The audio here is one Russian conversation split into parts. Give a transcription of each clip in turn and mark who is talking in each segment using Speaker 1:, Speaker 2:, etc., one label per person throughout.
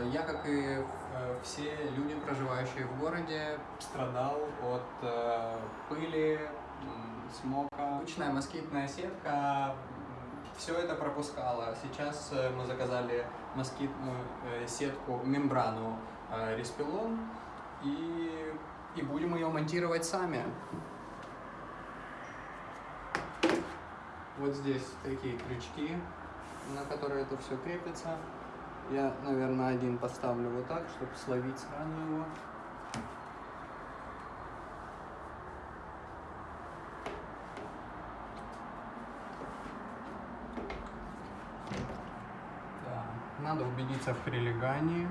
Speaker 1: э, я, как и э, все люди, проживающие в городе, страдал от э, пыли, смока. Обычная москитная сетка все это пропускала. Сейчас мы заказали москитную сетку, мембрану Респилон и, и будем ее монтировать сами. Вот здесь такие крючки, на которые это все крепится. Я, наверное, один поставлю вот так, чтобы словить сразу его. Надо убедиться в прилегании.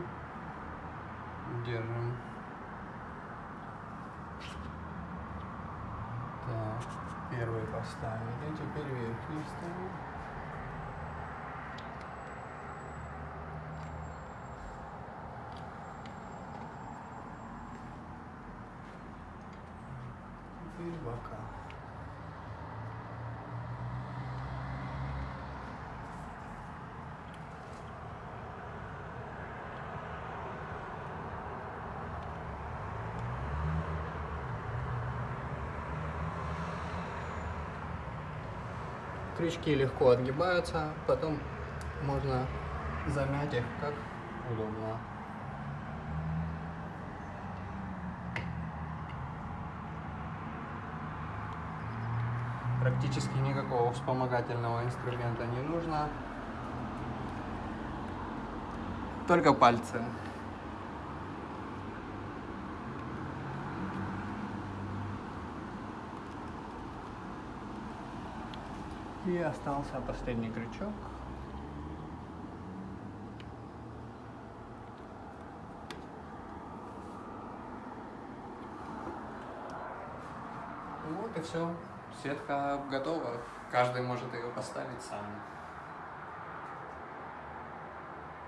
Speaker 1: Держим. Так, первый поставили, теперь верхний ставим. Теперь бока. Крючки легко отгибаются, потом можно замять их как удобно. Практически никакого вспомогательного инструмента не нужно. Только пальцы. И остался последний крючок. Вот и все. Сетка готова. Каждый может ее поставить сам.